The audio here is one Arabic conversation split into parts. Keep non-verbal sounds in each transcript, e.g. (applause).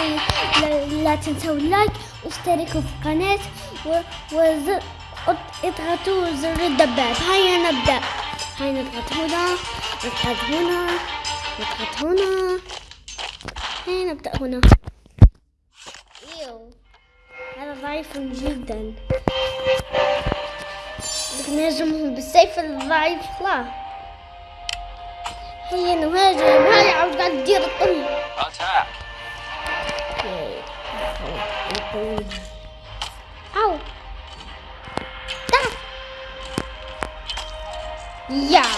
لا تنسوا لا تنسوا اللايك واشتركوا في القناة واضغطوا زر الدباب. هيا نبدأ. هيا نضغط هنا نضغط هنا نضغط هنا هيا نبدأ هنا. إيو. هذا ضعيف جدا. نهزمهم بالسيف الضعيف. لا. هيا نهاجم. هيا عاود تدير الطل boom. Ow! Ah! Yeah!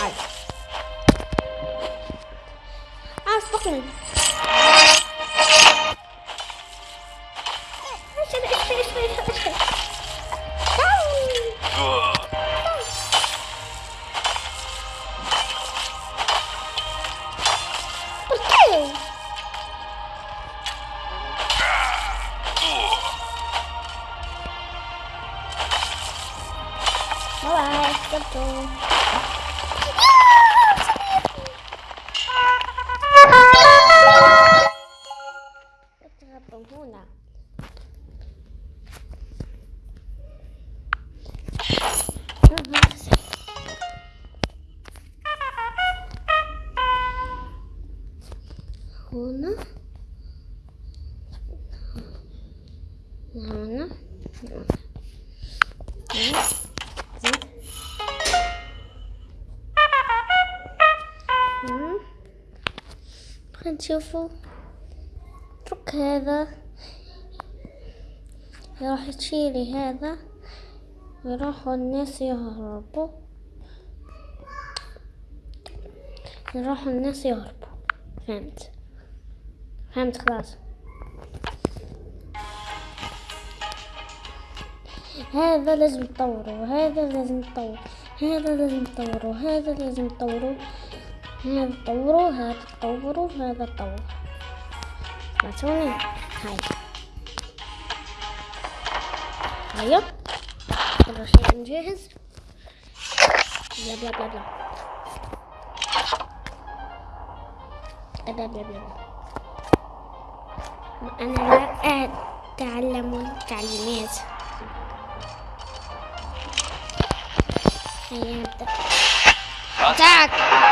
باي شكرا هنا هنا نشوفوا اترك هذا. راح تشيلي هذا. يروحوا الناس يهربوا. يروحوا الناس يهربوا. فهمت. فهمت خلاص. هذا لازم تطوره وهذا لازم تطوره هذا لازم تطوره وهذا لازم تطوره هذا تطوره هذا تطوره هذا تطوره سمعتوني هاي. هيا كل شيء جاهز. بلا بلا بلا بلا بلا بلا بلا أنا لا أتعلم التعليمات. هيا نبدأ. Attack!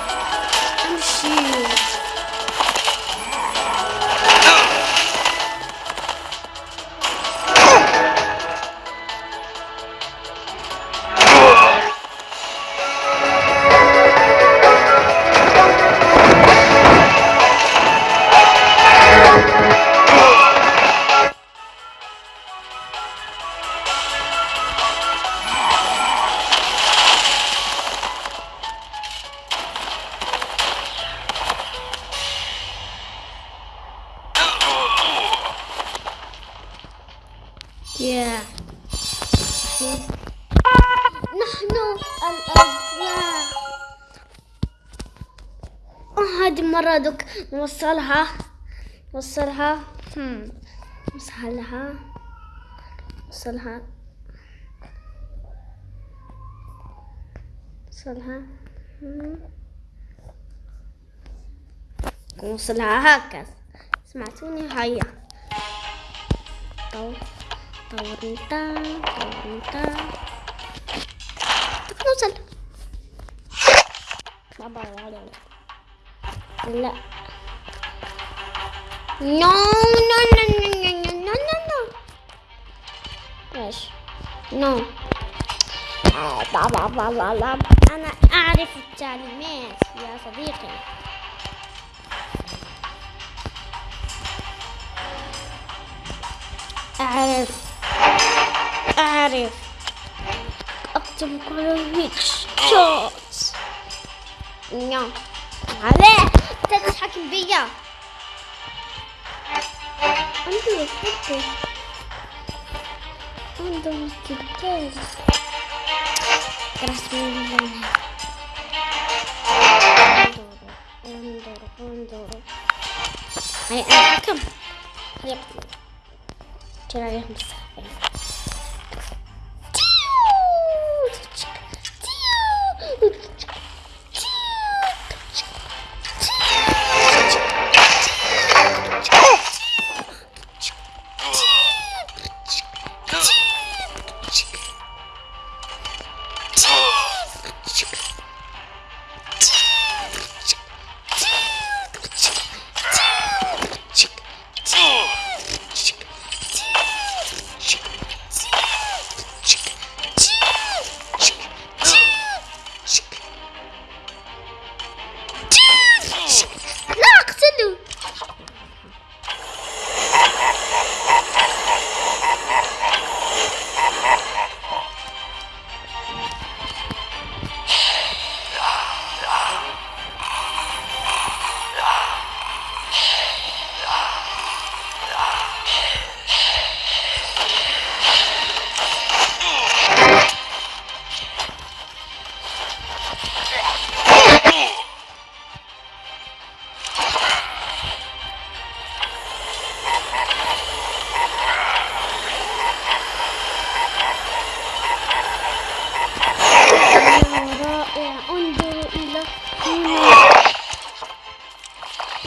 ما نوصلها. نوصلها. نوصلها. نوصلها. نوصلها. نوصلها هكذا. سمعتوني؟ هيا. طور طور انت طور لا. no no no no no no no no إيش no بابا بابا بابا أنا أعرف التعليمات يا صديقي. أعرف. أعرف. أكتب كل هيك شوت نو عليه تتحكم بيا. I'm gonna put this on those together. That's really long. Andoro, Andoro, I, I, come. Yep. Can I,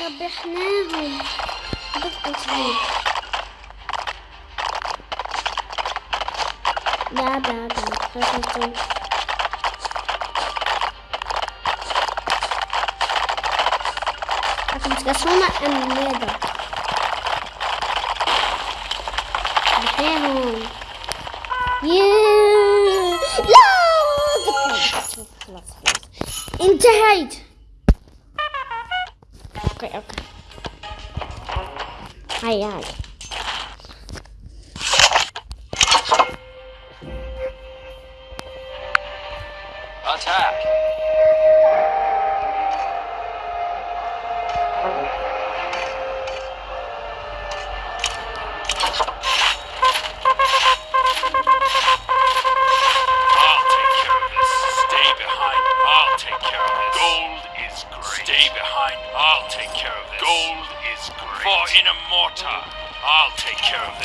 ربحناهم بالتصوير لا لا لا Akan kasuma ang medo. Bihehon. Yeah! لا خلاص خلاص انتهيت okay, okay. Hi, hi.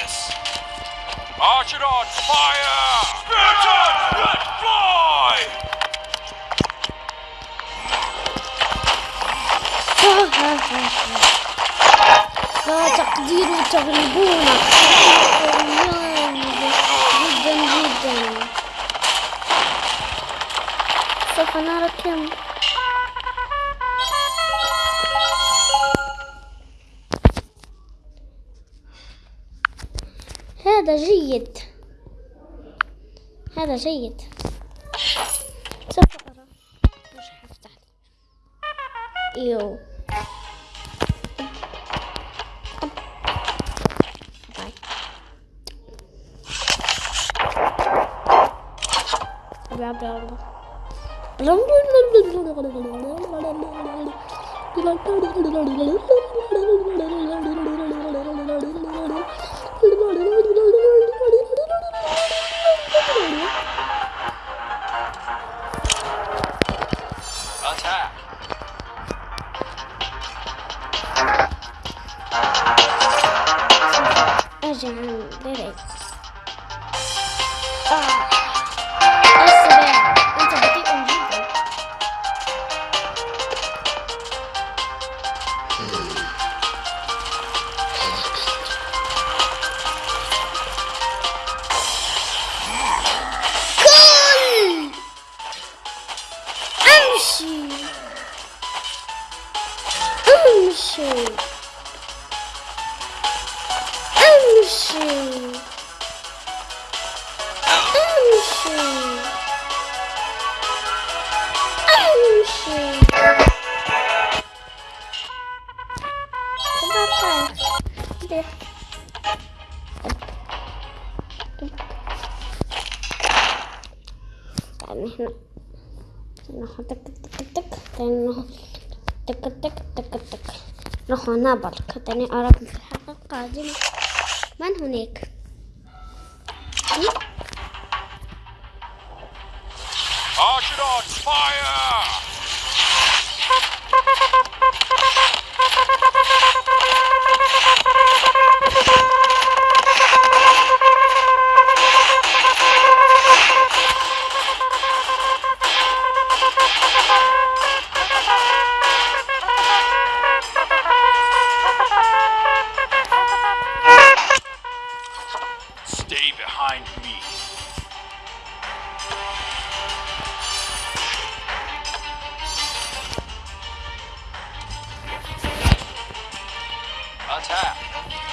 Yes. هذا جيد. هذا جيد. سوف أرى. مش هفتح إيوه. já não. Ah, essa é eu um vídeo. Anche! Anche! امشي امشي امشي يعني إحنا نحط تك تك تك تك تك تك تك نحن نبرك تاني أراكم في الحلقة القادمة van Hunik. Hunik. again. (laughs)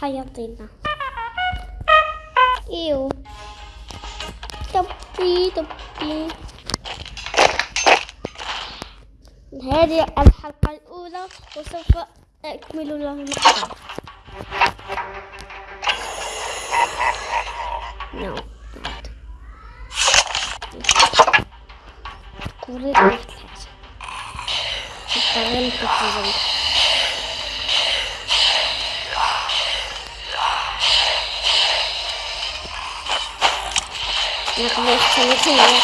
حيعطينا إيوه. طبي طبي هذه الحلقة الأولى وسوف أكمل لها. المقطع نو كوريت واحد الحاجة 你还没还没看完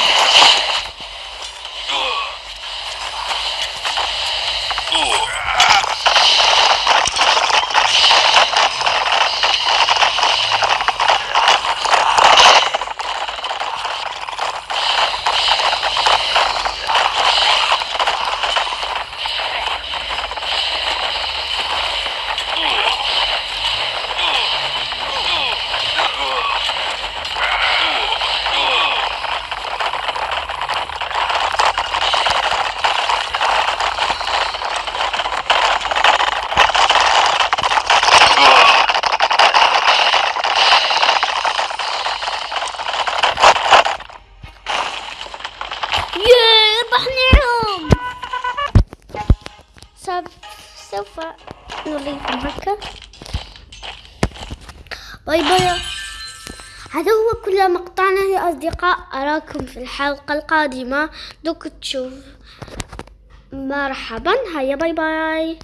bye bye هذا هو كل مقطعنا يا أصدقاء. أراكم في الحلقة القادمة. دوك تشوف. مرحبا. هيا bye bye.